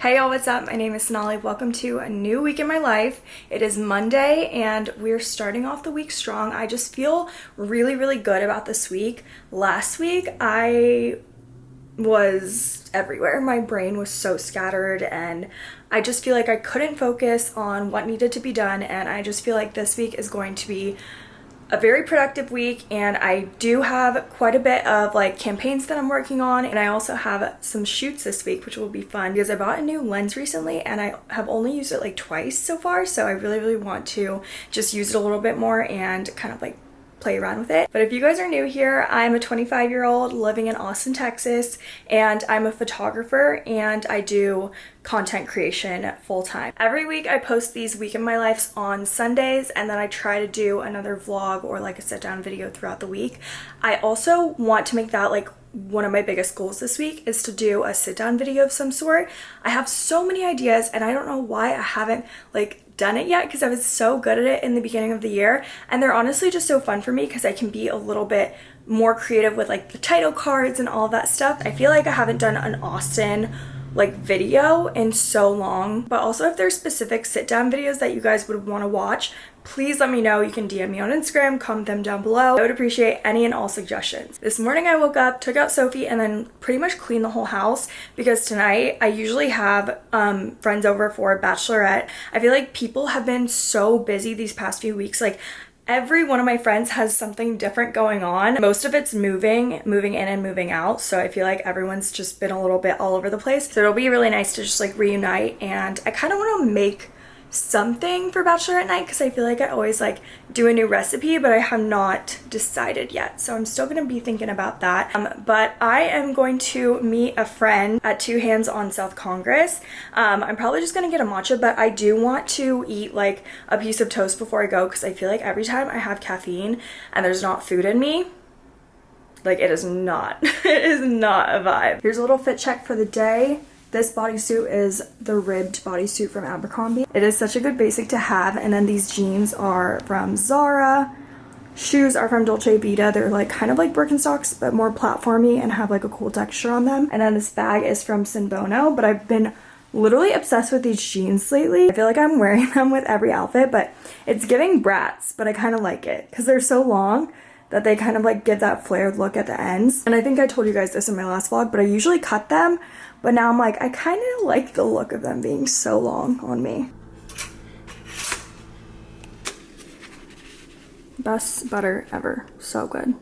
Hey y'all, what's up? My name is Sonali. Welcome to a new week in my life. It is Monday and we're starting off the week strong. I just feel really, really good about this week. Last week, I was everywhere. My brain was so scattered and I just feel like I couldn't focus on what needed to be done and I just feel like this week is going to be a very productive week and I do have quite a bit of like campaigns that I'm working on and I also have some shoots this week which will be fun because I bought a new lens recently and I have only used it like twice so far so I really really want to just use it a little bit more and kind of like play around with it. But if you guys are new here, I'm a 25 year old living in Austin, Texas, and I'm a photographer and I do content creation full time. Every week I post these week in my lives on Sundays and then I try to do another vlog or like a sit down video throughout the week. I also want to make that like one of my biggest goals this week is to do a sit down video of some sort. I have so many ideas and I don't know why I haven't like done it yet because I was so good at it in the beginning of the year and they're honestly just so fun for me because I can be a little bit more creative with like the title cards and all that stuff. I feel like I haven't done an Austin like video in so long but also if there's specific sit down videos that you guys would want to watch please let me know. You can DM me on Instagram, comment them down below. I would appreciate any and all suggestions. This morning I woke up, took out Sophie, and then pretty much cleaned the whole house because tonight I usually have um, friends over for a bachelorette. I feel like people have been so busy these past few weeks. Like every one of my friends has something different going on. Most of it's moving, moving in and moving out. So I feel like everyone's just been a little bit all over the place. So it'll be really nice to just like reunite and I kind of want to make something for bachelorette night because I feel like I always like do a new recipe but I have not decided yet. So I'm still gonna be thinking about that. Um, but I am going to meet a friend at Two Hands on South Congress. Um, I'm probably just gonna get a matcha but I do want to eat like a piece of toast before I go because I feel like every time I have caffeine and there's not food in me like it is not it is not a vibe. Here's a little fit check for the day this bodysuit is the ribbed bodysuit from Abercrombie. It is such a good basic to have. And then these jeans are from Zara. Shoes are from Dolce Vita. They're like kind of like Birkenstocks, but more platformy and have like a cool texture on them. And then this bag is from Sinbono, but I've been literally obsessed with these jeans lately. I feel like I'm wearing them with every outfit, but it's giving brats, but I kind of like it because they're so long that they kind of like give that flared look at the ends. And I think I told you guys this in my last vlog, but I usually cut them but now I'm like, I kind of like the look of them being so long on me. Best butter ever. So good.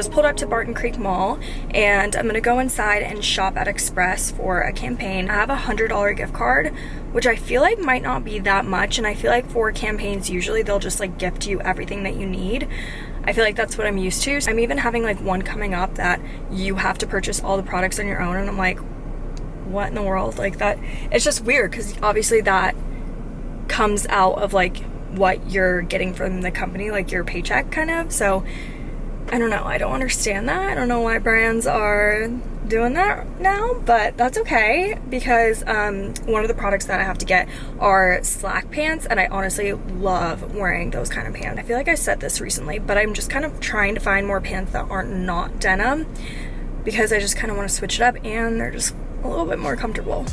Just pulled up to Barton Creek Mall and I'm gonna go inside and shop at Express for a campaign. I have a $100 gift card, which I feel like might not be that much. And I feel like for campaigns, usually they'll just like gift you everything that you need. I feel like that's what I'm used to. I'm even having like one coming up that you have to purchase all the products on your own. And I'm like, what in the world? Like that, it's just weird because obviously that comes out of like what you're getting from the company, like your paycheck kind of. So I don't know. I don't understand that. I don't know why brands are doing that now, but that's okay because um, one of the products that I have to get are slack pants and I honestly love wearing those kind of pants. I feel like I said this recently, but I'm just kind of trying to find more pants that aren't not denim because I just kind of want to switch it up and they're just a little bit more comfortable.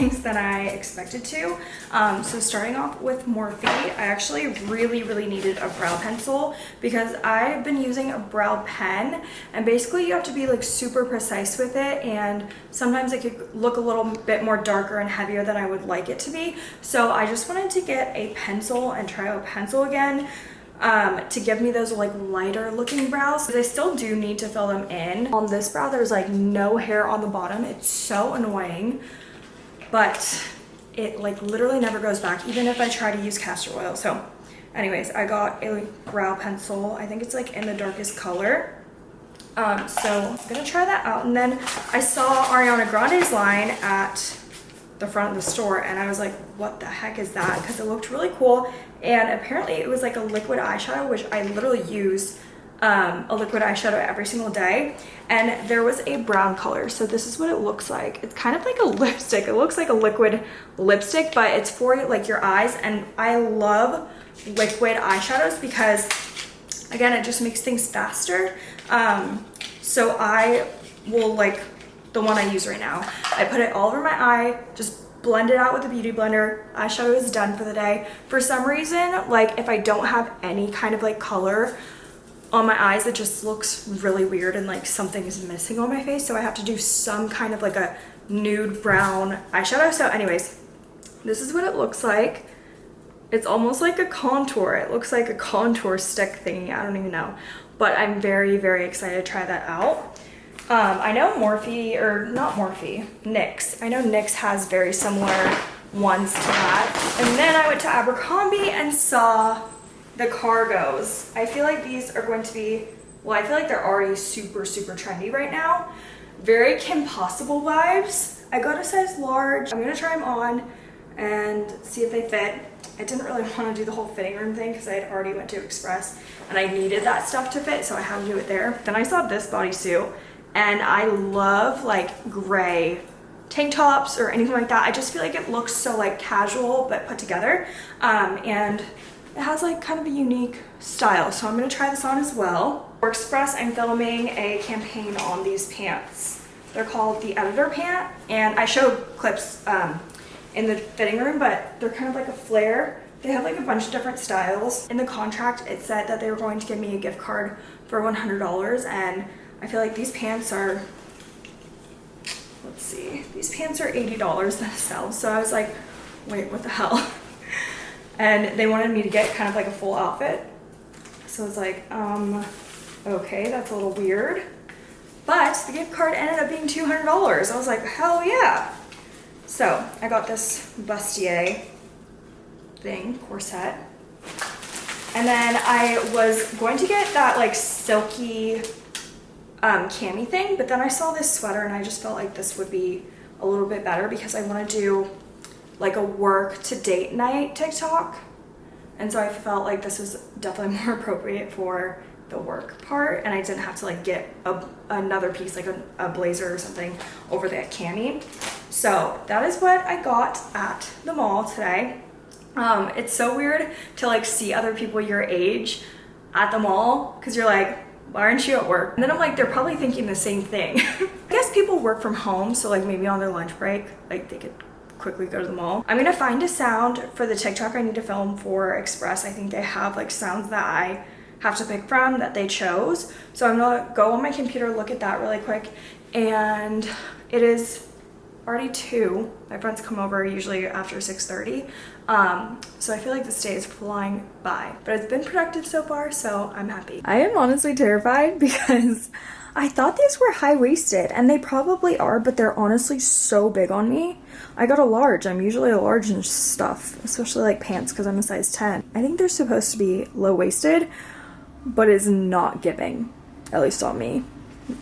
Things than I expected to. Um, so starting off with Morphe, I actually really, really needed a brow pencil because I've been using a brow pen and basically you have to be like super precise with it and sometimes it could look a little bit more darker and heavier than I would like it to be. So I just wanted to get a pencil and try a pencil again um, to give me those like lighter looking brows. Because I still do need to fill them in. On this brow, there's like no hair on the bottom. It's so annoying, but it like literally never goes back, even if I try to use castor oil. So anyways, I got a brow pencil. I think it's like in the darkest color. Um, so I'm gonna try that out. And then I saw Ariana Grande's line at the front of the store and I was like, what the heck is that? Because it looked really cool. And apparently it was like a liquid eyeshadow, which I literally use um, a liquid eyeshadow every single day. And there was a brown color. So this is what it looks like. It's kind of like a lipstick. It looks like a liquid lipstick, but it's for like your eyes. And I love liquid eyeshadows because again, it just makes things faster. Um, so I will like the one I use right now. I put it all over my eye, just blend it out with a beauty blender. Eyeshadow is done for the day. For some reason, like if I don't have any kind of like color on my eyes, it just looks really weird and like something is missing on my face. So I have to do some kind of like a nude brown eyeshadow. So anyways, this is what it looks like. It's almost like a contour. It looks like a contour stick thingy. I don't even know. But I'm very, very excited to try that out. Um, I know Morphe, or not Morphe, NYX. I know NYX has very similar ones to that. And then I went to Abercrombie and saw the cargos. I feel like these are going to be, well, I feel like they're already super, super trendy right now. Very Kim Possible vibes. I got a size large. I'm gonna try them on and see if they fit. I didn't really want to do the whole fitting room thing because I had already went to Express and I needed that stuff to fit, so I had to do it there. Then I saw this bodysuit and I love like gray tank tops or anything like that. I just feel like it looks so like casual but put together um, and it has like kind of a unique style. So I'm gonna try this on as well. For Express, I'm filming a campaign on these pants. They're called the Editor Pant and I showed clips um, in the fitting room, but they're kind of like a flare. They have like a bunch of different styles. In the contract, it said that they were going to give me a gift card for $100 and I feel like these pants are, let's see, these pants are $80 themselves. So I was like, wait, what the hell? and they wanted me to get kind of like a full outfit. So I was like, um, okay, that's a little weird. But the gift card ended up being $200. I was like, hell yeah. So I got this bustier thing, corset. And then I was going to get that like silky um, cami thing, but then I saw this sweater and I just felt like this would be a little bit better because I want to do like a work to date night TikTok. And so I felt like this was definitely more appropriate for the work part and I didn't have to like get a, another piece like a, a blazer or something over that cami. So that is what I got at the mall today. Um, it's so weird to like see other people your age at the mall because you're like, why aren't you at work? And then I'm like, they're probably thinking the same thing. I guess people work from home, so like maybe on their lunch break, like they could quickly go to the mall. I'm gonna find a sound for the TikTok I need to film for Express. I think they have like sounds that I have to pick from that they chose. So I'm gonna go on my computer, look at that really quick. And it is already two. My friends come over usually after 6.30. Um, so I feel like this day is flying by. But it's been productive so far, so I'm happy. I am honestly terrified because I thought these were high-waisted, and they probably are, but they're honestly so big on me. I got a large. I'm usually a large in stuff, especially like pants because I'm a size 10. I think they're supposed to be low-waisted, but it's not giving, at least on me.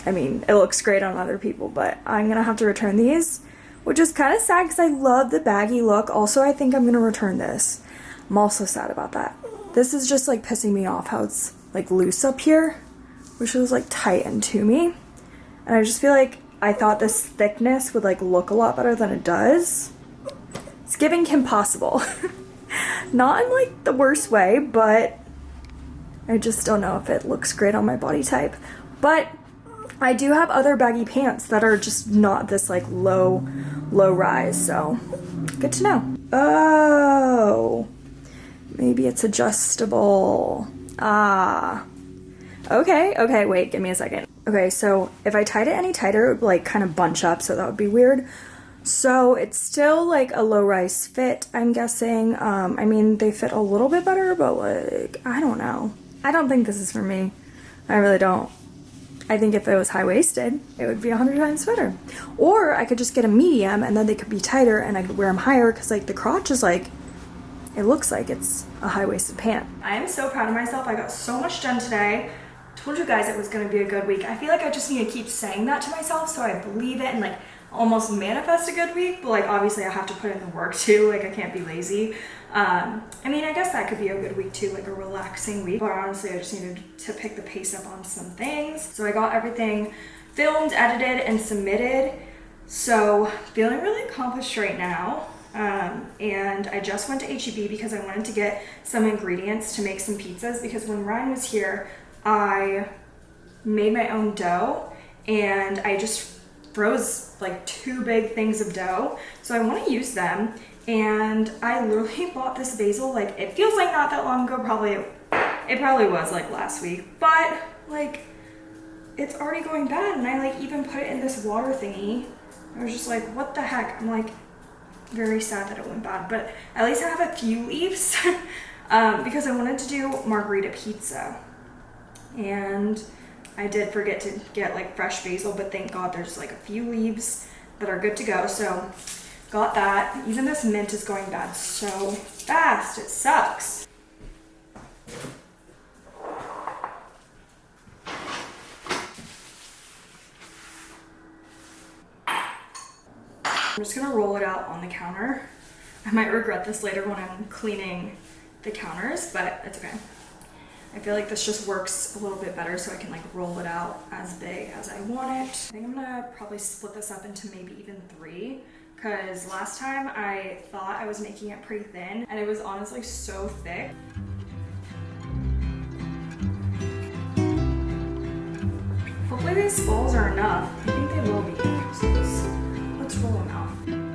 I mean, it looks great on other people, but I'm gonna have to return these which is kind of sad because I love the baggy look. Also, I think I'm going to return this. I'm also sad about that. This is just like pissing me off how it's like loose up here, which was like tightened to me. And I just feel like I thought this thickness would like look a lot better than it does. It's giving Kim Possible. Not in like the worst way, but I just don't know if it looks great on my body type. But I do have other baggy pants that are just not this like low, low rise. So good to know. Oh, maybe it's adjustable. Ah, okay, okay, wait, give me a second. Okay, so if I tied it any tighter, it would like kind of bunch up, so that would be weird. So it's still like a low rise fit, I'm guessing. Um, I mean, they fit a little bit better, but like, I don't know. I don't think this is for me. I really don't. I think if it was high-waisted, it would be a hundred times better. Or I could just get a medium and then they could be tighter and I could wear them higher because like the crotch is like, it looks like it's a high-waisted pant. I am so proud of myself. I got so much done today. Told you guys it was gonna be a good week. I feel like I just need to keep saying that to myself so I believe it and like almost manifest a good week, but like obviously I have to put in the work too. Like I can't be lazy. Um, I mean, I guess that could be a good week too, like a relaxing week. But honestly, I just needed to pick the pace up on some things. So I got everything filmed, edited, and submitted. So feeling really accomplished right now. Um, and I just went to HEB because I wanted to get some ingredients to make some pizzas because when Ryan was here, I made my own dough and I just froze like two big things of dough. So I want to use them and I literally bought this basil like it feels like not that long ago probably it probably was like last week but like it's already going bad and I like even put it in this water thingy. I was just like what the heck? I'm like very sad that it went bad but at least I have a few leaves um, because I wanted to do margherita pizza and I did forget to get like fresh basil but thank god there's like a few leaves that are good to go so Got that. Even this mint is going bad so fast. It sucks. I'm just gonna roll it out on the counter. I might regret this later when I'm cleaning the counters, but it's okay. I feel like this just works a little bit better so I can like roll it out as big as I want it. I think I'm gonna probably split this up into maybe even three because last time I thought I was making it pretty thin and it was honestly so thick. Hopefully these balls are enough. I think they will be. So let's, let's roll them out.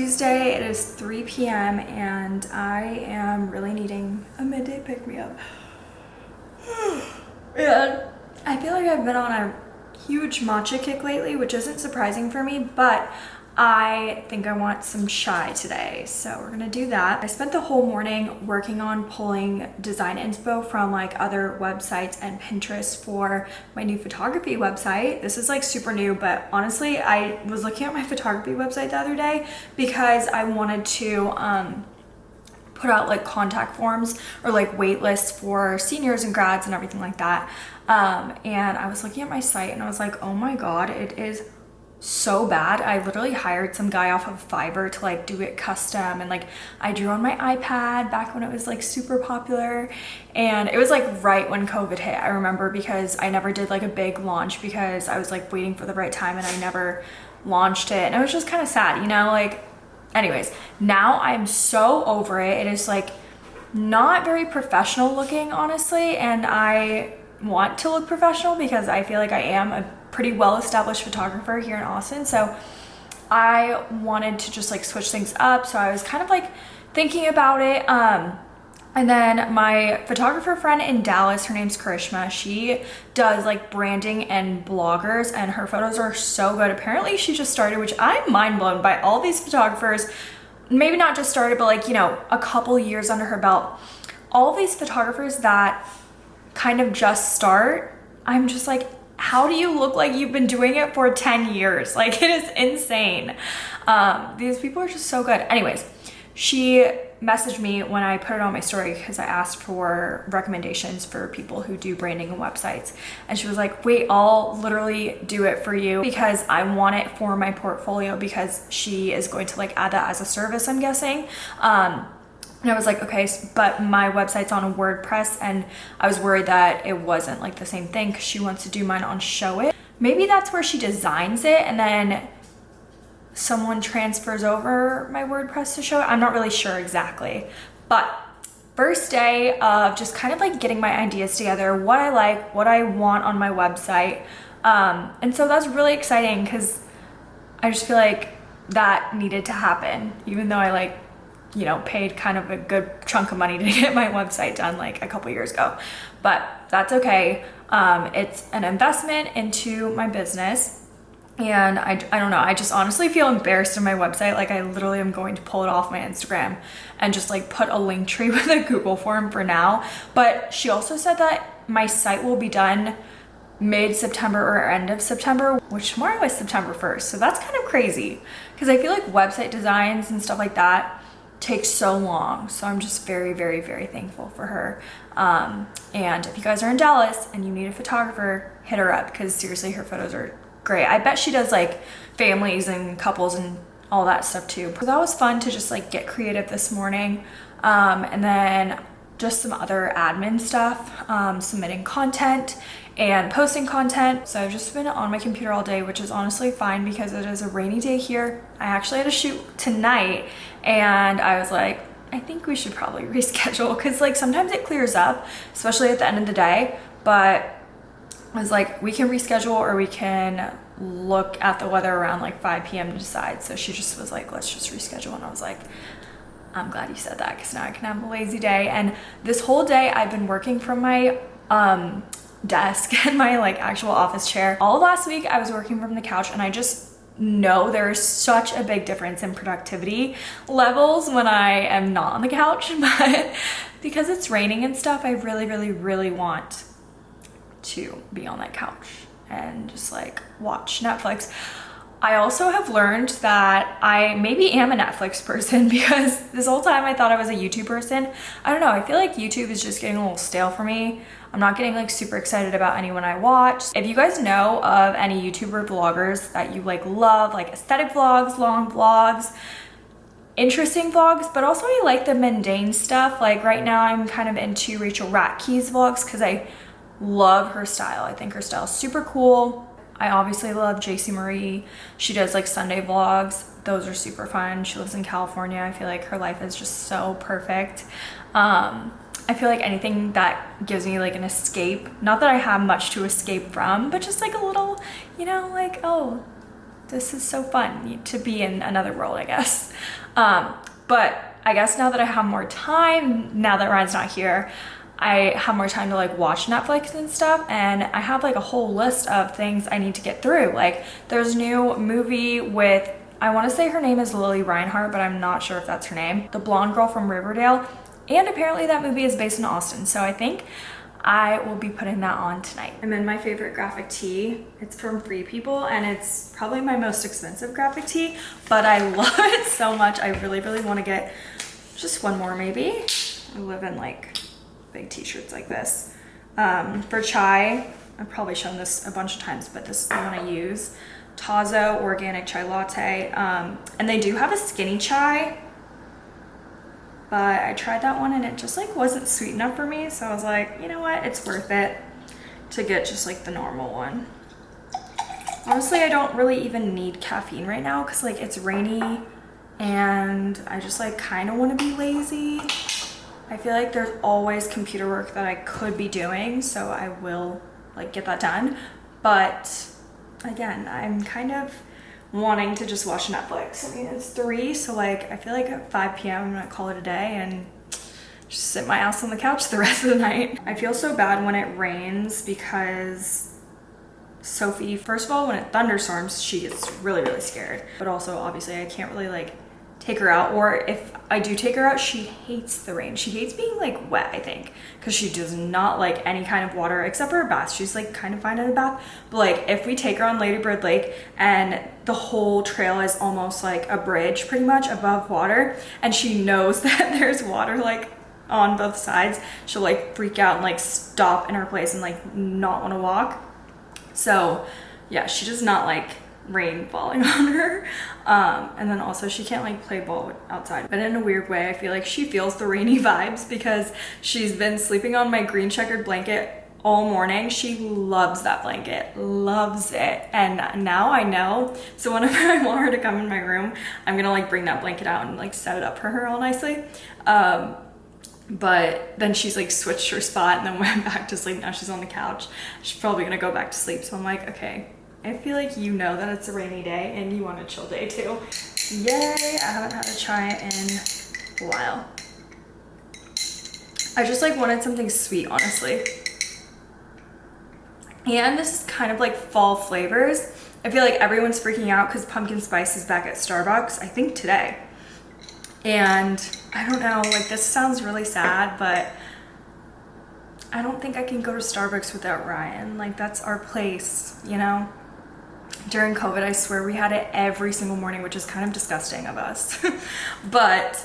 Tuesday, it is 3 p.m. and I am really needing a midday pick-me-up. and I feel like I've been on a huge matcha kick lately, which isn't surprising for me, but I think I want some chai today, so we're gonna do that. I spent the whole morning working on pulling design inspo from like other websites and Pinterest for my new photography website. This is like super new, but honestly, I was looking at my photography website the other day because I wanted to um, put out like contact forms or like wait lists for seniors and grads and everything like that. Um, and I was looking at my site and I was like, oh my God, it is so bad. I literally hired some guy off of Fiverr to like do it custom and like I drew on my iPad back when it was like super popular and it was like right when COVID hit. I remember because I never did like a big launch because I was like waiting for the right time and I never launched it and it was just kind of sad, you know, like anyways, now I'm so over it. It is like not very professional looking honestly and I want to look professional because I feel like I am a pretty well-established photographer here in Austin. So I wanted to just like switch things up. So I was kind of like thinking about it. Um, and then my photographer friend in Dallas, her name's Karishma, she does like branding and bloggers and her photos are so good. Apparently she just started, which I'm mind blown by all these photographers, maybe not just started, but like, you know, a couple years under her belt. All these photographers that kind of just start, I'm just like, how do you look like you've been doing it for 10 years? Like it is insane. Um, these people are just so good. Anyways, she messaged me when I put it on my story because I asked for recommendations for people who do branding and websites. And she was like, wait, I'll literally do it for you because I want it for my portfolio because she is going to like add that as a service, I'm guessing. Um, and I was like, okay, but my website's on a WordPress and I was worried that it wasn't like the same thing because she wants to do mine on Showit. Maybe that's where she designs it and then someone transfers over my WordPress to Showit. I'm not really sure exactly, but first day of just kind of like getting my ideas together, what I like, what I want on my website. Um, and so that's really exciting because I just feel like that needed to happen, even though I like you know, paid kind of a good chunk of money to get my website done like a couple years ago, but that's okay. Um, it's an investment into my business. And I, I don't know, I just honestly feel embarrassed in my website. Like I literally am going to pull it off my Instagram and just like put a link tree with a Google form for now. But she also said that my site will be done mid-September or end of September, which tomorrow is September 1st. So that's kind of crazy because I feel like website designs and stuff like that takes so long. So I'm just very, very, very thankful for her. Um, and if you guys are in Dallas and you need a photographer, hit her up because seriously, her photos are great. I bet she does like families and couples and all that stuff too. So that was fun to just like get creative this morning. Um, and then just some other admin stuff, um, submitting content and posting content. So I've just been on my computer all day, which is honestly fine because it is a rainy day here. I actually had to shoot tonight and I was like, I think we should probably reschedule because like sometimes it clears up, especially at the end of the day. But I was like, we can reschedule or we can look at the weather around like 5 p.m. to decide. So she just was like, let's just reschedule. And I was like, I'm glad you said that because now I can have a lazy day. And this whole day I've been working from my um, desk and my like actual office chair. All last week I was working from the couch and I just know there's such a big difference in productivity levels when I am not on the couch, but because it's raining and stuff, I really, really, really want to be on that couch and just like watch Netflix. I also have learned that I maybe am a Netflix person because this whole time I thought I was a YouTube person. I don't know, I feel like YouTube is just getting a little stale for me. I'm not getting like super excited about anyone I watch. If you guys know of any YouTuber vloggers that you like love, like aesthetic vlogs, long vlogs, interesting vlogs, but also I like the mundane stuff. Like right now I'm kind of into Rachel Ratke's vlogs because I love her style. I think her style is super cool. I obviously love JC Marie. She does like Sunday vlogs. Those are super fun. She lives in California. I feel like her life is just so perfect. Um, I feel like anything that gives me like an escape, not that I have much to escape from, but just like a little, you know, like, oh, this is so fun to be in another world, I guess. Um, but I guess now that I have more time, now that Ryan's not here, I have more time to like watch Netflix and stuff and I have like a whole list of things I need to get through. Like there's a new movie with I want to say her name is Lili Reinhart, but I'm not sure if that's her name. The blonde girl from Riverdale. And apparently that movie is based in Austin. So I think I will be putting that on tonight. I'm in my favorite graphic tee. It's from Free People and it's probably my most expensive graphic tee, but I love it so much. I really, really want to get just one more maybe. I live in like big t-shirts like this. Um, for chai, I've probably shown this a bunch of times, but this is the one I use. Tazo Organic Chai Latte. Um, and they do have a skinny chai but I tried that one and it just like wasn't sweet enough for me. So I was like, you know what? It's worth it to get just like the normal one. Honestly, I don't really even need caffeine right now because like it's rainy and I just like kind of want to be lazy. I feel like there's always computer work that I could be doing, so I will like get that done. But again, I'm kind of wanting to just watch Netflix. I mean, it's three, so like I feel like at 5 p.m. I'm gonna call it a day and just sit my ass on the couch the rest of the night. I feel so bad when it rains because Sophie, first of all, when it thunderstorms, she gets really, really scared. But also, obviously, I can't really like take her out or if I do take her out, she hates the rain. She hates being like wet, I think, because she does not like any kind of water except for a bath. She's like kind of fine in a bath. But like if we take her on Lady Bird Lake and the whole trail is almost like a bridge pretty much above water and she knows that there's water like on both sides, she'll like freak out and like stop in her place and like not want to walk. So yeah, she does not like rain falling on her. Um, and then also she can't like play ball outside. But in a weird way, I feel like she feels the rainy vibes because she's been sleeping on my green checkered blanket all morning. She loves that blanket, loves it. And now I know. So whenever I want her to come in my room, I'm gonna like bring that blanket out and like set it up for her all nicely. Um, but then she's like switched her spot and then went back to sleep. Now she's on the couch. She's probably gonna go back to sleep. So I'm like, okay, I feel like you know that it's a rainy day and you want a chill day too. Yay, I haven't had a chai in a while. I just like wanted something sweet, honestly. And this is kind of like fall flavors. I feel like everyone's freaking out because pumpkin spice is back at Starbucks, I think today. And I don't know, like this sounds really sad, but I don't think I can go to Starbucks without Ryan. Like that's our place, you know? During COVID, I swear we had it every single morning, which is kind of disgusting of us. but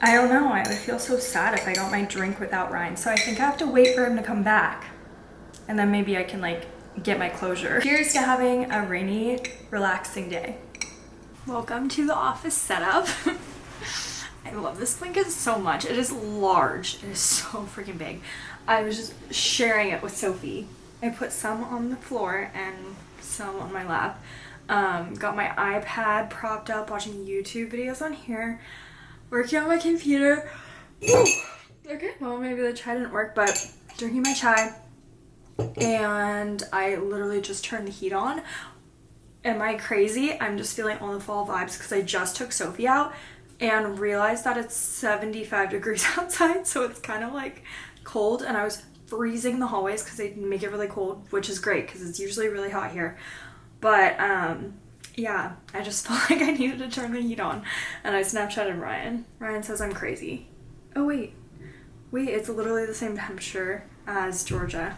I don't know, I would feel so sad if I got my drink without Ryan. So I think I have to wait for him to come back. And then maybe I can like get my closure. Here's to having a rainy, relaxing day. Welcome to the office setup. I love this blanket so much. It is large. It is so freaking big. I was just sharing it with Sophie. I put some on the floor and some on my lap. Um, got my iPad propped up watching YouTube videos on here. Working on my computer. okay, well maybe the chai didn't work, but drinking my chai. And I literally just turned the heat on. Am I crazy? I'm just feeling all the fall vibes because I just took Sophie out and realized that it's 75 degrees outside. So it's kind of like cold and I was freezing the hallways because they make it really cold, which is great because it's usually really hot here. But um, yeah, I just felt like I needed to turn the heat on and I Snapchatted Ryan. Ryan says I'm crazy. Oh wait, wait, it's literally the same temperature as Georgia.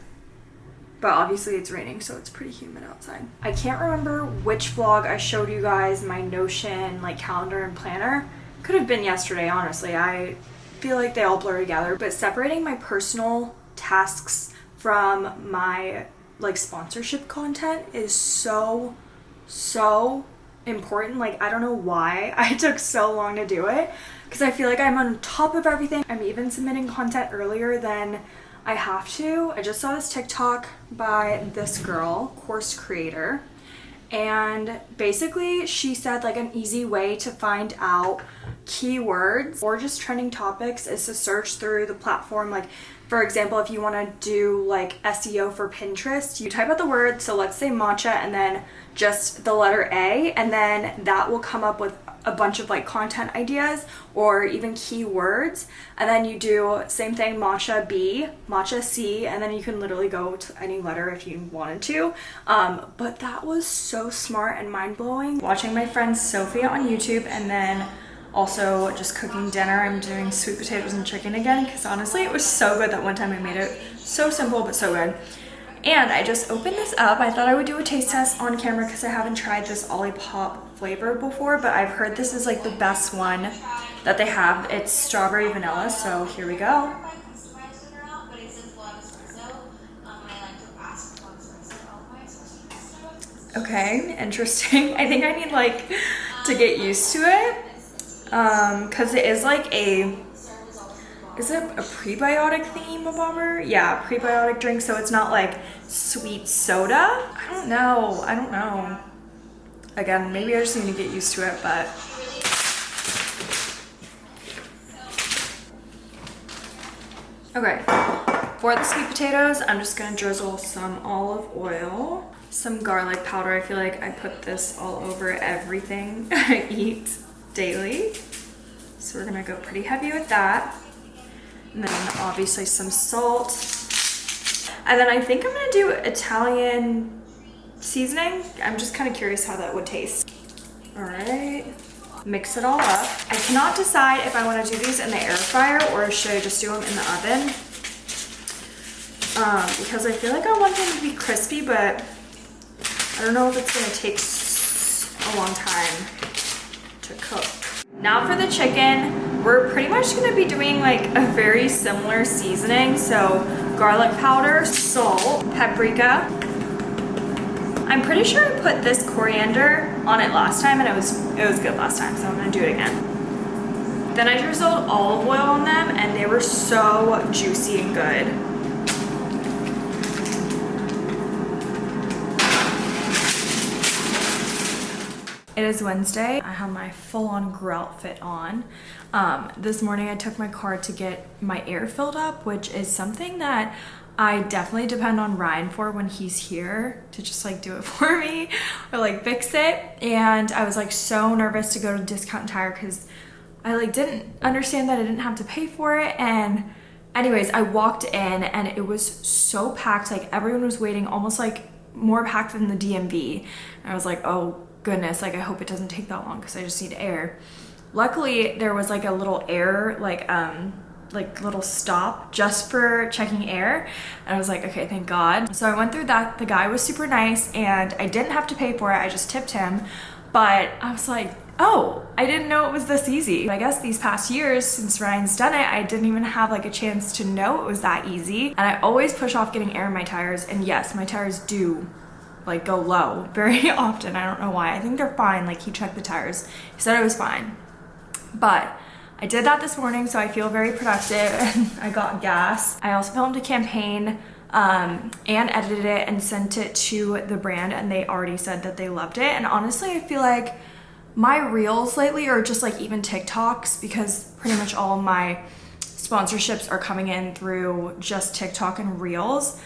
But obviously it's raining, so it's pretty humid outside. I can't remember which vlog I showed you guys my Notion like calendar and planner. Could have been yesterday, honestly. I feel like they all blur together, but separating my personal tasks from my like sponsorship content is so so important. Like i don't know why i took so long to do it because i feel like i'm on top of everything. I'm even submitting content earlier than i have to. I just saw this tiktok by this girl course creator and basically she said like an easy way to find out keywords or just trending topics is to search through the platform like for example, if you want to do like SEO for Pinterest, you type out the word, so let's say matcha and then just the letter A, and then that will come up with a bunch of like content ideas or even keywords. And then you do same thing, matcha B, matcha C, and then you can literally go to any letter if you wanted to. Um, but that was so smart and mind blowing. Watching my friend Sophia on YouTube and then also just cooking dinner. I'm doing sweet potatoes and chicken again because honestly it was so good that one time I made it. So simple but so good. And I just opened this up. I thought I would do a taste test on camera because I haven't tried this Olipop flavor before, but I've heard this is like the best one that they have. It's strawberry vanilla, so here we go. Okay, interesting. I think I need like to get used to it um because it is like a is it a prebiotic thingy bobber yeah prebiotic drink so it's not like sweet soda? I don't know i don't know. Again maybe i just need to get used to it but. Okay for the sweet potatoes i'm just gonna drizzle some olive oil some garlic powder. I feel like i put this all over everything i eat daily. So we're gonna go pretty heavy with that. And then obviously some salt. And then I think I'm gonna do Italian seasoning. I'm just kind of curious how that would taste. All right. mix it all up. I cannot decide if I want to do these in the air fryer or should I just do them in the oven. Um, because I feel like I want them to be crispy, but I don't know if it's gonna take a long time to cook. Now for the chicken, we're pretty much gonna be doing like a very similar seasoning. So garlic powder, salt, paprika. I'm pretty sure I put this coriander on it last time and it was, it was good last time, so I'm gonna do it again. Then I drizzled olive oil on them and they were so juicy and good. It is Wednesday. I have my full-on grill outfit on. Um, this morning I took my car to get my air filled up, which is something that I definitely depend on Ryan for when he's here to just like do it for me or like fix it. And I was like so nervous to go to Discount Tire because I like didn't understand that I didn't have to pay for it. And anyways, I walked in and it was so packed. Like everyone was waiting almost like more packed than the DMV. And I was like, oh goodness, like I hope it doesn't take that long because I just need air. Luckily, there was like a little air, like, um, like little stop just for checking air. And I was like okay thank god. So I went through that. The guy was super nice and I didn't have to pay for it. I just tipped him. But I was like oh I didn't know it was this easy. I guess these past years since Ryan's done it I didn't even have like a chance to know it was that easy. And I always push off getting air in my tires. And yes my tires do like go low very often. I don't know why. I think they're fine. Like he checked the tires. He said it was fine. But I did that this morning, so I feel very productive and I got gas. I also filmed a campaign um, and edited it and sent it to the brand and they already said that they loved it. And honestly, I feel like my reels lately are just like even TikToks because pretty much all my sponsorships are coming in through just TikTok and reels.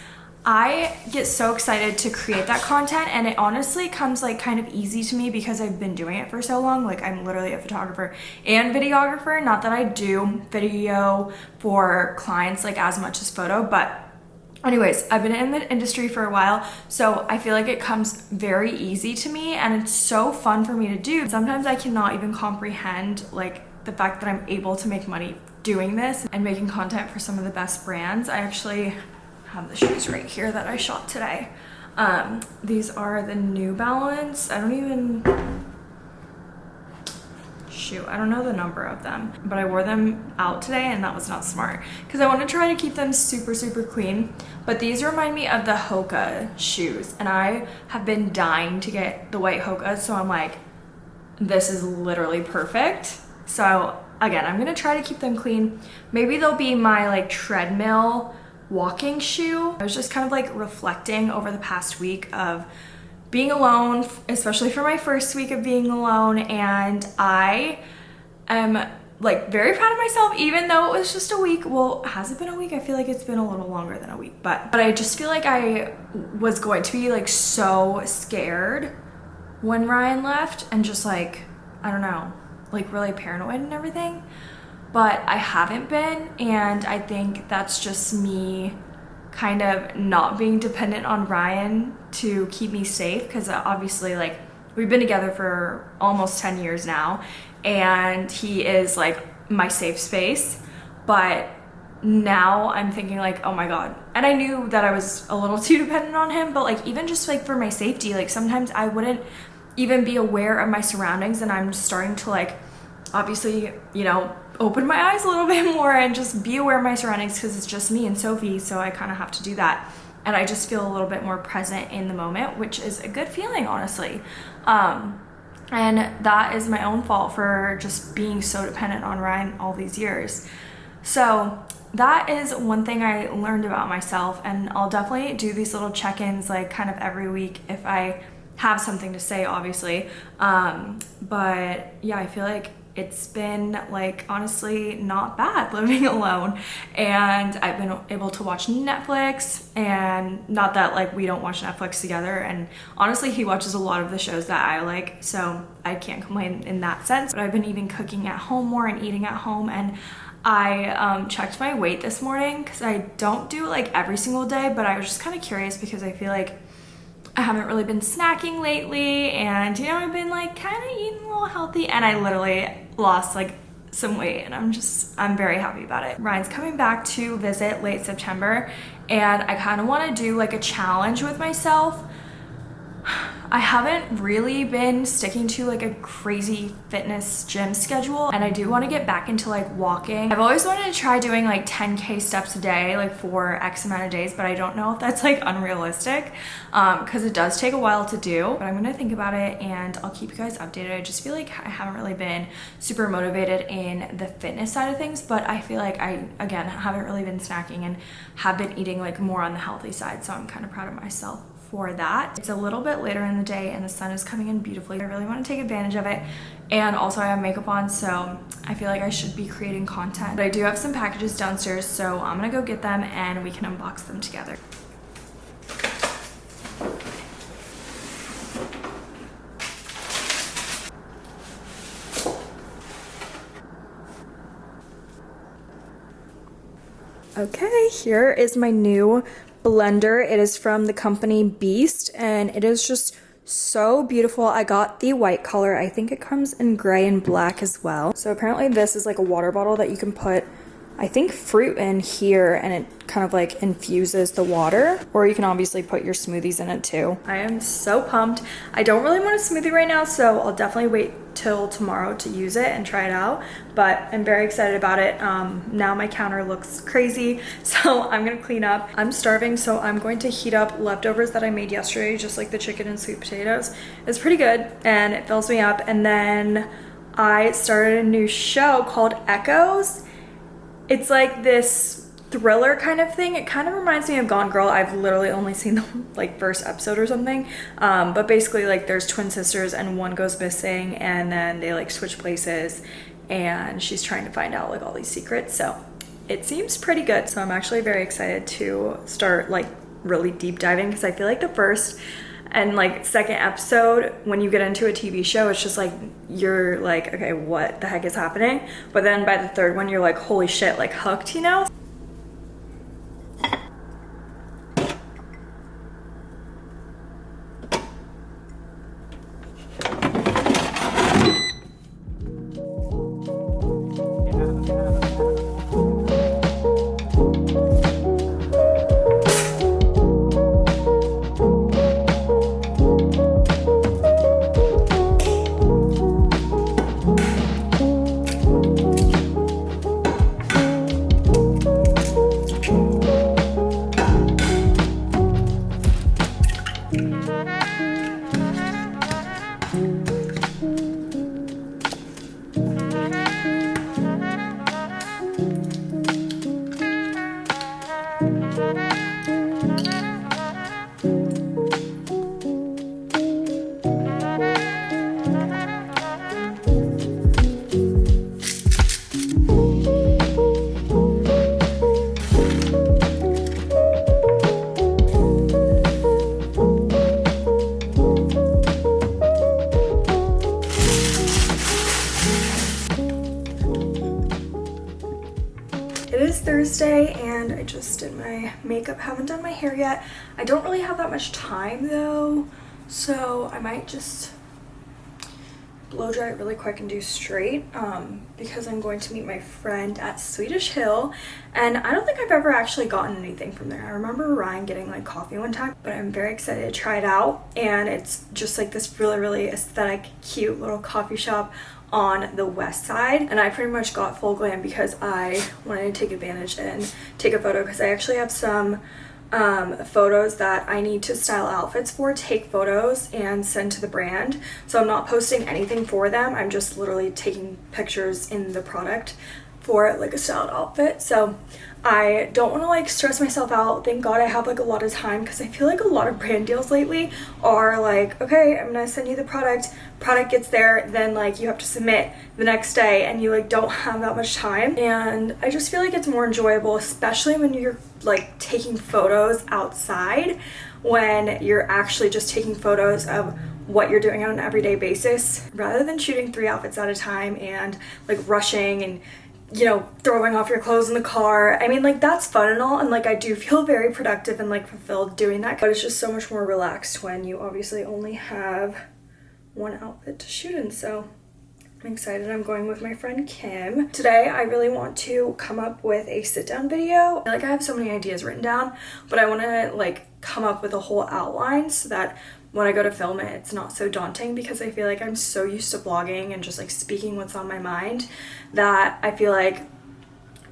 I get so excited to create that content and it honestly comes like kind of easy to me because I've been doing it for so long. Like I'm literally a photographer and videographer. Not that I do video for clients like as much as photo, but anyways, I've been in the industry for a while, so I feel like it comes very easy to me and it's so fun for me to do. Sometimes I cannot even comprehend like the fact that I'm able to make money doing this and making content for some of the best brands. I actually have the shoes right here that I shot today. Um, these are the New Balance. I don't even, shoot, I don't know the number of them, but I wore them out today and that was not smart because I want to try to keep them super, super clean. But these remind me of the Hoka shoes and I have been dying to get the white Hoka. So I'm like, this is literally perfect. So again, I'm going to try to keep them clean. Maybe they'll be my like treadmill walking shoe. I was just kind of like reflecting over the past week of being alone, especially for my first week of being alone. And I am like very proud of myself, even though it was just a week. Well, has it been a week? I feel like it's been a little longer than a week, but, but I just feel like I was going to be like so scared when Ryan left and just like, I don't know, like really paranoid and everything but I haven't been and I think that's just me kind of not being dependent on Ryan to keep me safe because uh, obviously like we've been together for almost 10 years now and he is like my safe space but now I'm thinking like oh my god. And I knew that I was a little too dependent on him but like even just like for my safety like sometimes I wouldn't even be aware of my surroundings and I'm starting to like obviously you know open my eyes a little bit more and just be aware of my surroundings because it's just me and Sophie, so I kind of have to do that. And I just feel a little bit more present in the moment, which is a good feeling, honestly. Um, and that is my own fault for just being so dependent on Ryan all these years. So that is one thing I learned about myself and I'll definitely do these little check-ins like kind of every week if I have something to say obviously um, but yeah I feel like it's been like honestly not bad living alone. And I've been able to watch Netflix and not that like we don't watch Netflix together and honestly he watches a lot of the shows that I like so I can't complain in that sense. But I've been even cooking at home more and eating at home and I um, checked my weight this morning because I don't do it like every single day but I was just kind of curious because I feel like I haven't really been snacking lately and you know, I've been like kind of eating a little healthy and I literally lost like some weight and I'm just, I'm very happy about it. Ryan's coming back to visit late September and I kind of want to do like a challenge with myself I haven't really been sticking to like a crazy fitness gym schedule and I do want to get back into like walking. I've always wanted to try doing like 10k steps a day like for X amount of days but I don't know if that's like unrealistic because um, it does take a while to do but I'm gonna think about it and I'll keep you guys updated. I just feel like I haven't really been super motivated in the fitness side of things but I feel like I again haven't really been snacking and have been eating like more on the healthy side so I'm kind of proud of myself for that. It's a little bit later in the day and the sun is coming in beautifully. I really want to take advantage of it. And also I have makeup on, so I feel like I should be creating content. But I do have some packages downstairs, so I'm gonna go get them and we can unbox them together. Okay, here is my new blender. It is from the company Beast and it is just so beautiful. I got the white color. I think it comes in gray and black as well. So apparently this is like a water bottle that you can put I think fruit in here and it kind of like infuses the water or you can obviously put your smoothies in it too. I am so pumped. I don't really want a smoothie right now so I'll definitely wait till tomorrow to use it and try it out but I'm very excited about it. Um, now my counter looks crazy so I'm gonna clean up. I'm starving so I'm going to heat up leftovers that I made yesterday just like the chicken and sweet potatoes. It's pretty good and it fills me up and then I started a new show called Echoes it's like this thriller kind of thing. It kind of reminds me of Gone Girl. I've literally only seen the like first episode or something. Um, but basically like there's twin sisters and one goes missing and then they like switch places and she's trying to find out like all these secrets. So it seems pretty good. So I'm actually very excited to start like really deep diving because I feel like the first and like second episode when you get into a tv show it's just like you're like okay what the heck is happening? But then by the third one you're like holy shit like hooked you know makeup. Haven't done my hair yet. I don't really have that much time though, so I might just blow dry it really quick and do straight um, because I'm going to meet my friend at Swedish Hill and I don't think I've ever actually gotten anything from there. I remember Ryan getting like coffee one time but I'm very excited to try it out and it's just like this really really aesthetic cute little coffee shop on the west side and I pretty much got full glam because I wanted to take advantage and take a photo because I actually have some um, photos that I need to style outfits for, take photos and send to the brand. So I'm not posting anything for them. I'm just literally taking pictures in the product for like a styled outfit. So I don't want to like stress myself out. Thank God I have like a lot of time because I feel like a lot of brand deals lately are like, okay, I'm gonna send you the product, product gets there, then like you have to submit the next day and you like don't have that much time. And I just feel like it's more enjoyable, especially when you're like taking photos outside when you're actually just taking photos of what you're doing on an everyday basis rather than shooting three outfits at a time and like rushing and you know, throwing off your clothes in the car. I mean, like, that's fun and all, and like, I do feel very productive and like fulfilled doing that, but it's just so much more relaxed when you obviously only have one outfit to shoot in. So I'm excited. I'm going with my friend Kim. Today, I really want to come up with a sit down video. Like I have so many ideas written down, but I want to like come up with a whole outline so that when I go to film it, it's not so daunting because I feel like I'm so used to blogging and just like speaking what's on my mind that I feel like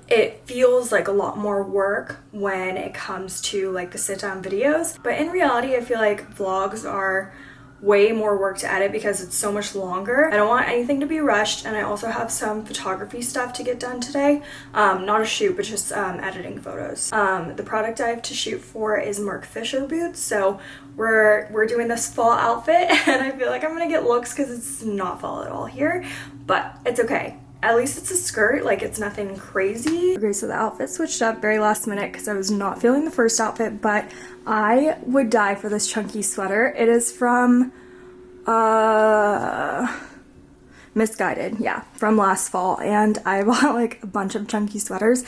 it feels like a lot more work when it comes to like the sit down videos. But in reality, I feel like vlogs are way more work to edit because it's so much longer. I don't want anything to be rushed and I also have some photography stuff to get done today. Um, not a shoot, but just um, editing photos. Um, the product I have to shoot for is Marc Fisher boots. So we're, we're doing this fall outfit and I feel like I'm gonna get looks because it's not fall at all here, but it's okay at least it's a skirt like it's nothing crazy. Okay so the outfit switched up very last minute because i was not feeling the first outfit but i would die for this chunky sweater. It is from uh Missguided yeah from last fall and i bought like a bunch of chunky sweaters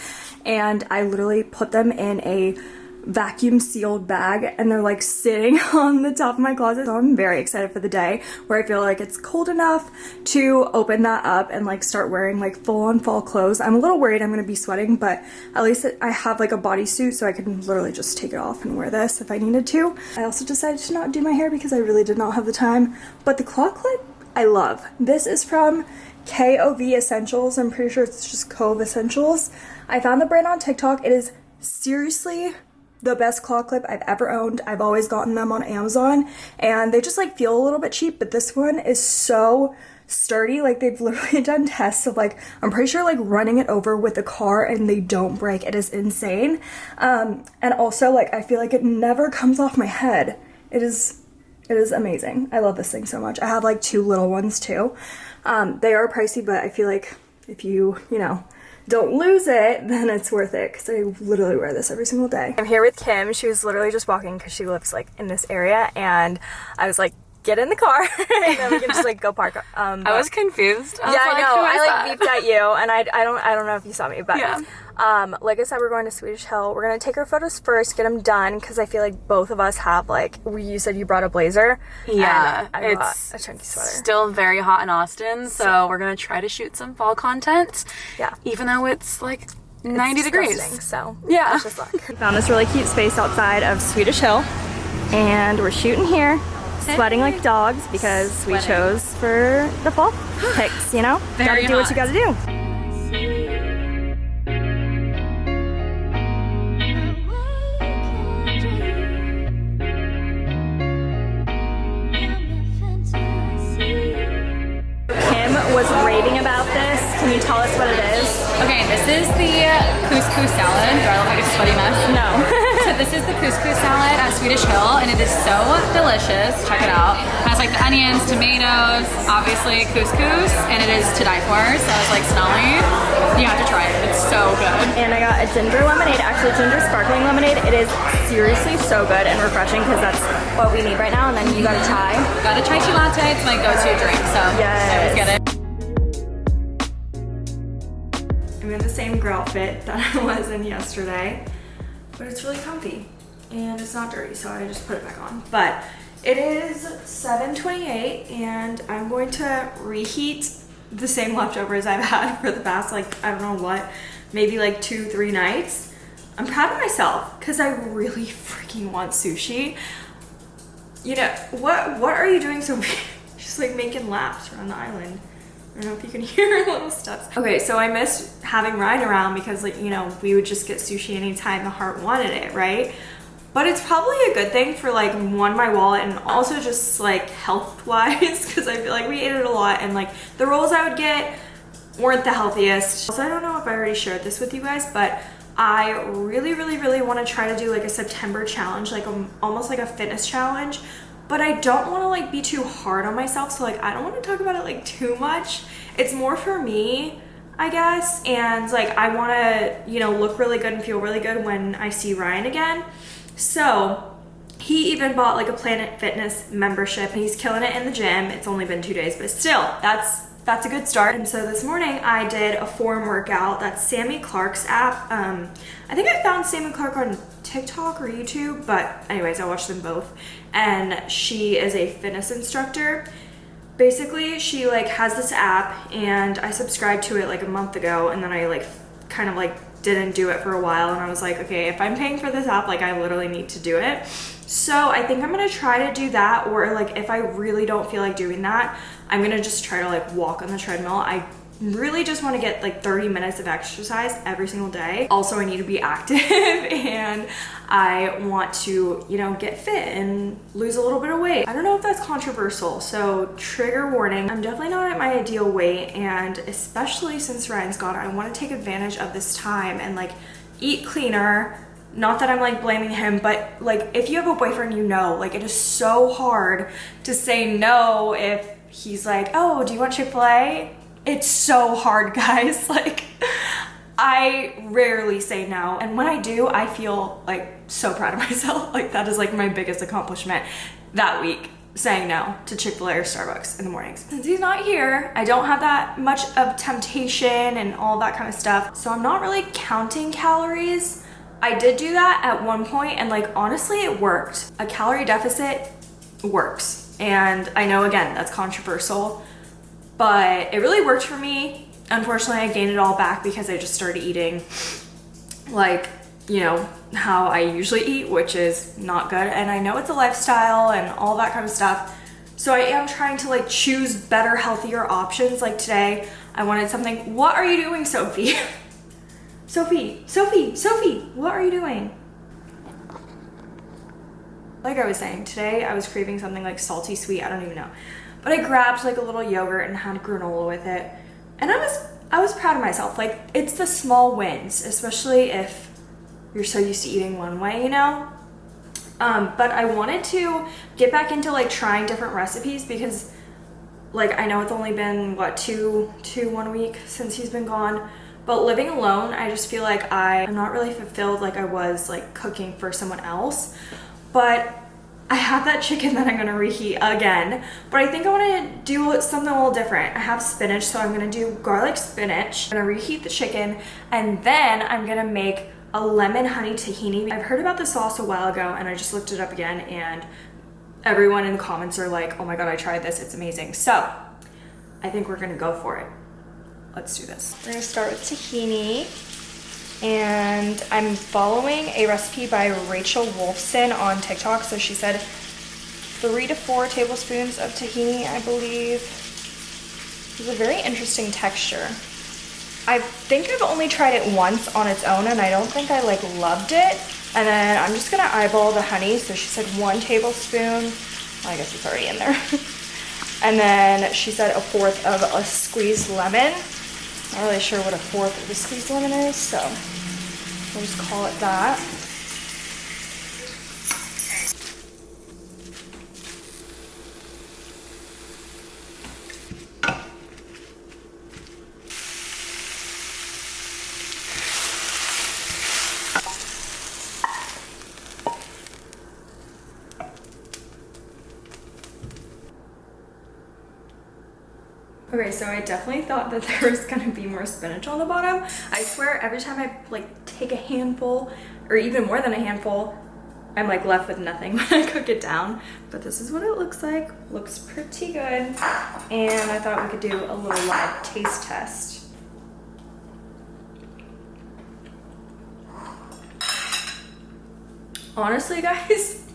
and i literally put them in a vacuum sealed bag and they're like sitting on the top of my closet. So I'm very excited for the day where I feel like it's cold enough to open that up and like start wearing like full on fall clothes. I'm a little worried I'm gonna be sweating, but at least I have like a bodysuit so I can literally just take it off and wear this if I needed to. I also decided to not do my hair because I really did not have the time, but the claw clip I love. This is from KOV Essentials. I'm pretty sure it's just Cove Essentials. I found the brand on TikTok. It is seriously the best claw clip I've ever owned. I've always gotten them on Amazon and they just like feel a little bit cheap, but this one is so sturdy. Like they've literally done tests of like, I'm pretty sure like running it over with a car and they don't break. It is insane. Um, and also like, I feel like it never comes off my head. It is, it is amazing. I love this thing so much. I have like two little ones too. Um, they are pricey, but I feel like if you, you know, don't lose it, then it's worth it because I literally wear this every single day. I'm here with Kim. She was literally just walking because she lives like in this area and I was like, get in the car and then we can just like go park. Um, I was confused. I was yeah, like, I know. I like beeped at you and I, I don't I don't know if you saw me, but yeah. Um, like I said, we're going to Swedish Hill. We're gonna take our photos first, get them done, because I feel like both of us have like. We, you said you brought a blazer. Yeah, it's a chunky sweater. Still very hot in Austin, so, so we're gonna try to shoot some fall content. Yeah, even though it's like 90 it's degrees. So yeah, just luck. Found this really cute space outside of Swedish Hill, and we're shooting here. Sweating like dogs because Sweating. we chose for the fall pics, you know? Gotta do hot. what you gotta do. Kim was raving about this. Can you tell us what it is? Okay, this is the couscous salad. Do I look like a sweaty mess? No. So this is the couscous salad at Swedish Hill, and it is so delicious. Check it out. It has like the onions, tomatoes, obviously couscous, and it is to die for. So it's like smelly. You have to try it. It's so good. And I got a ginger lemonade, actually ginger sparkling lemonade. It is seriously so good and refreshing because that's what we need right now. And then you got a chai. Got a chai tea latte. It's my go-to drink, so yes. I always get it. I'm in the same girl outfit that I was in yesterday, but it's really comfy and it's not dirty, so I just put it back on. But it is 7.28 and I'm going to reheat the same leftovers I've had for the past, like, I don't know what, maybe like two, three nights. I'm proud of myself because I really freaking want sushi. You know, what, what are you doing so Just like making laps around the island. I don't know if you can hear little steps. Okay, so I missed having Ryan around because like, you know, we would just get sushi anytime the heart wanted it, right? But it's probably a good thing for like one, my wallet and also just like health wise because I feel like we ate it a lot and like the rolls I would get weren't the healthiest. Also, I don't know if I already shared this with you guys, but I really, really, really want to try to do like a September challenge, like a, almost like a fitness challenge but I don't want to like be too hard on myself. So like, I don't want to talk about it like too much. It's more for me, I guess. And like, I want to, you know, look really good and feel really good when I see Ryan again. So he even bought like a Planet Fitness membership and he's killing it in the gym. It's only been two days, but still that's that's a good start. And so this morning I did a form workout. That's Sami Clarke's app. Um, I think I found Sammy Clark on TikTok or YouTube, but anyways, I watched them both. And she is a fitness instructor. Basically, she like has this app and I subscribed to it like a month ago and then I like kind of like didn't do it for a while and I was like, okay, if I'm paying for this app, like I literally need to do it. So I think I'm gonna try to do that or like if I really don't feel like doing that, I'm gonna just try to like walk on the treadmill. I really just want to get like 30 minutes of exercise every single day. Also, I need to be active and I want to, you know, get fit and lose a little bit of weight. I don't know if that's controversial, so trigger warning. I'm definitely not at my ideal weight and especially since Ryan's gone, I want to take advantage of this time and like eat cleaner, not that I'm like blaming him, but like if you have a boyfriend, you know, like it is so hard to say no if he's like, oh, do you want Chick-fil-A? It's so hard, guys. Like, I rarely say no. And when I do, I feel like so proud of myself. Like, that is like my biggest accomplishment that week saying no to Chick-fil-A or Starbucks in the mornings. Since he's not here, I don't have that much of temptation and all that kind of stuff. So I'm not really counting calories. I did do that at one point and like honestly it worked. A calorie deficit works. And I know again, that's controversial, but it really worked for me. Unfortunately, I gained it all back because I just started eating like, you know, how I usually eat, which is not good. And I know it's a lifestyle and all that kind of stuff. So I am trying to like choose better, healthier options. Like today, I wanted something. What are you doing, Sophie? Sophie, Sophie, Sophie, what are you doing? Like I was saying, today I was craving something like salty sweet, I don't even know. But I grabbed like a little yogurt and had granola with it. And I was I was proud of myself. Like it's the small wins, especially if you're so used to eating one way, you know? Um, but I wanted to get back into like trying different recipes because like I know it's only been what two two one week since he's been gone but living alone I just feel like I am not really fulfilled like I was like cooking for someone else but I have that chicken that I'm gonna reheat again, but I think I wanna do something a little different. I have spinach, so I'm gonna do garlic spinach. I'm gonna reheat the chicken, and then I'm gonna make a lemon honey tahini. I've heard about this sauce a while ago, and I just looked it up again, and everyone in the comments are like, oh my god, I tried this, it's amazing. So, I think we're gonna go for it. Let's do this. We're gonna start with tahini and I'm following a recipe by Rachel Wolfson on TikTok. So she said three to four tablespoons of tahini, I believe. It's a very interesting texture. I think I've only tried it once on its own and I don't think I like loved it. And then I'm just gonna eyeball the honey. So she said one tablespoon. I guess it's already in there. and then she said a fourth of a squeezed lemon. Not really sure what a fourth of a squeezed lemon is, so we'll just call it that. Okay, so I definitely thought that there was gonna be more spinach on the bottom. I swear every time I like take a handful or even more than a handful, I'm like left with nothing when I cook it down. But this is what it looks like. Looks pretty good. And I thought we could do a little live taste test. Honestly, guys,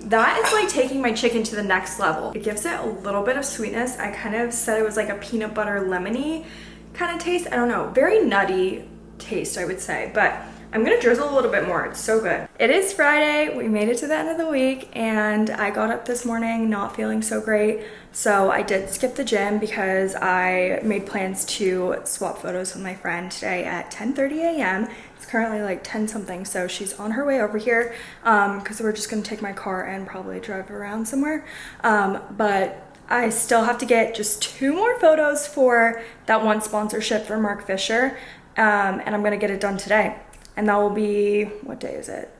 that is like taking my chicken to the next level. It gives it a little bit of sweetness. I kind of said it was like a peanut butter lemony kind of taste. I don't know, very nutty taste, I would say, but I'm gonna drizzle a little bit more. It's so good. It is Friday. We made it to the end of the week and I got up this morning not feeling so great. So I did skip the gym because I made plans to swap photos with my friend today at 10.30 a.m. Currently like 10 something. So she's on her way over here because um, we're just gonna take my car and probably drive around somewhere. Um, but I still have to get just two more photos for that one sponsorship for Marc Fisher. Um, and I'm gonna get it done today and that will be what day is it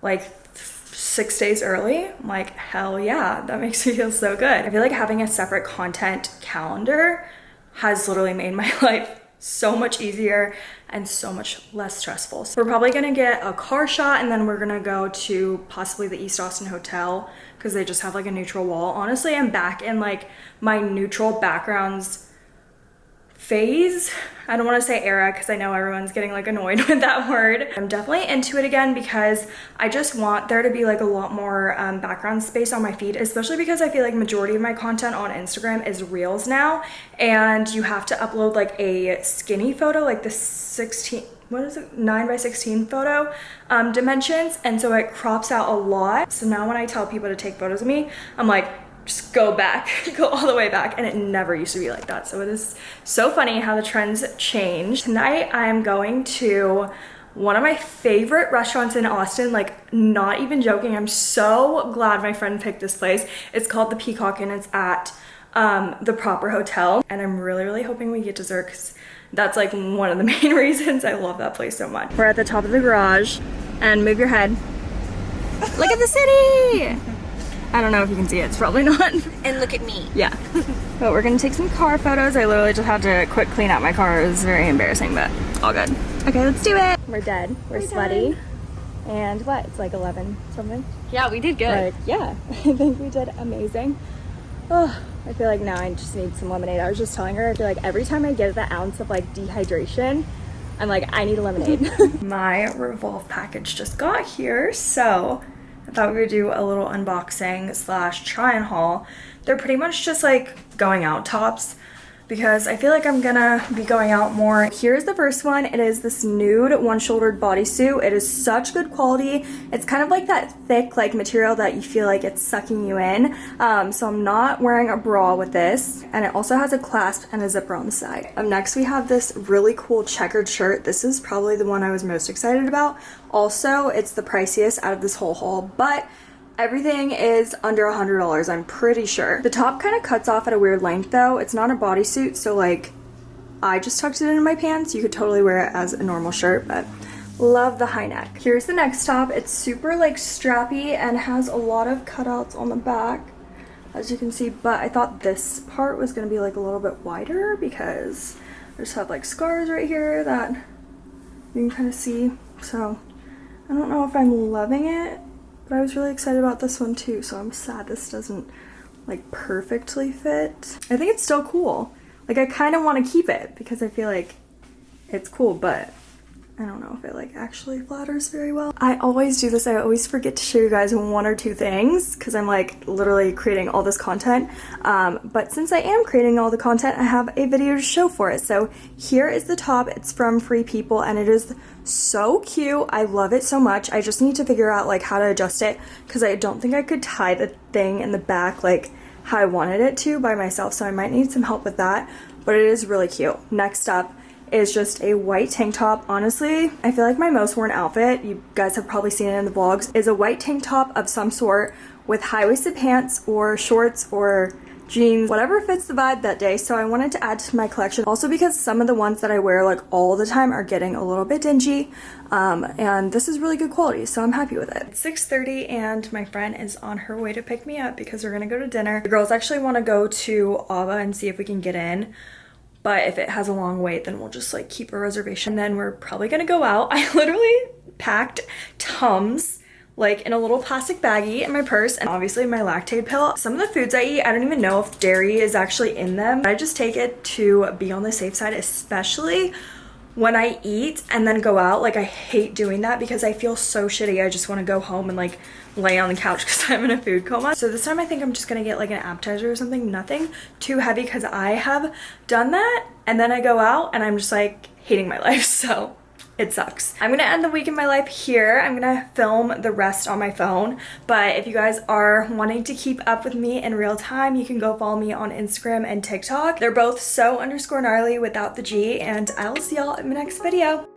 like six days early I'm like hell yeah that makes me feel so good i feel like having a separate content calendar has literally made my life so much easier and so much less stressful. So we're probably gonna get a car shot and then we're gonna go to possibly the East Austin Hotel because they just have like a neutral wall. Honestly, I'm back in like my neutral backgrounds phase. I don't want to say era because I know everyone's getting like annoyed with that word. I'm definitely into it again because I just want there to be like a lot more um, background space on my feed, especially because I feel like majority of my content on Instagram is reels now and you have to upload like a skinny photo, like the 16, what is it 9 by 16 photo um, dimensions and so it crops out a lot so now when I tell people to take photos of me I'm like just go back, go all the way back. And it never used to be like that. So it is so funny how the trends change. Tonight I'm going to one of my favorite restaurants in Austin, like not even joking. I'm so glad my friend picked this place. It's called the Peacock and it's at um, the Proper Hotel. And I'm really, really hoping we get dessert because that's like one of the main reasons I love that place so much. We're at the top of the garage and move your head. Look at the city! I don't know if you can see it, it's probably not. And look at me. Yeah. but we're gonna take some car photos. I literally just had to quick clean out my car. It was very embarrassing, but all good. Okay, let's do it. We're dead. We're, We're sweaty. Dead. And what? It's like 11 something? Yeah, we did good. Like, yeah, I think we did amazing. Oh, I feel like now I just need some lemonade. I was just telling her, I feel like every time I get that ounce of like dehydration, I'm like, I need a lemonade. my Revolve package just got here, so I thought we would do a little unboxing slash try and haul. They're pretty much just like going out tops because I feel like I'm gonna be going out more. Here's the first one. It is this nude one-shouldered bodysuit. It is such good quality. It's kind of like that thick like material that you feel like it's sucking you in. Um, so I'm not wearing a bra with this. And it also has a clasp and a zipper on the side. Next we have this really cool checkered shirt. This is probably the one I was most excited about. Also, it's the priciest out of this whole haul, but Everything is under a $100, I'm pretty sure. The top kind of cuts off at a weird length though. It's not a bodysuit, so like, I just tucked it into my pants. You could totally wear it as a normal shirt, but love the high neck. Here's the next top. It's super like strappy and has a lot of cutouts on the back, as you can see, but I thought this part was gonna be like a little bit wider because I just have like scars right here that you can kind of see. So I don't know if I'm loving it but I was really excited about this one too, so I'm sad this doesn't like perfectly fit. I think it's still cool. Like I kind of want to keep it because I feel like it's cool, but I don't know if it like actually flatters very well. I always do this. I always forget to show you guys one or two things because I'm like literally creating all this content. Um, but since I am creating all the content, I have a video to show for it. So here is the top. It's from Free People and it is so cute. I love it so much. I just need to figure out like how to adjust it because I don't think I could tie the thing in the back like how I wanted it to by myself. So I might need some help with that, but it is really cute. Next up is just a white tank top. Honestly, I feel like my most worn outfit, you guys have probably seen it in the vlogs, is a white tank top of some sort with high-waisted pants or shorts or jeans, whatever fits the vibe that day. So I wanted to add to my collection also because some of the ones that I wear like all the time are getting a little bit dingy. Um, and this is really good quality, so I'm happy with it. It's 6.30 and my friend is on her way to pick me up because we're gonna go to dinner. The girls actually wanna go to Ava and see if we can get in but if it has a long wait then we'll just like keep a reservation. And then we're probably gonna go out. I literally packed tums like in a little plastic baggie in my purse and obviously my Lactaid pill. Some of the foods i eat i don't even know if dairy is actually in them. I just take it to be on the safe side especially when I eat and then go out, like I hate doing that because I feel so shitty. I just want to go home and like lay on the couch because I'm in a food coma. So this time I think I'm just gonna get like an appetizer or something, nothing too heavy because I have done that and then I go out and I'm just like hating my life. So it sucks. I'm gonna end the week in my life here. I'm gonna film the rest on my phone. But if you guys are wanting to keep up with me in real time, you can go follow me on Instagram and TikTok. They're both so underscore gnarly without the G and I will see y'all in my next video.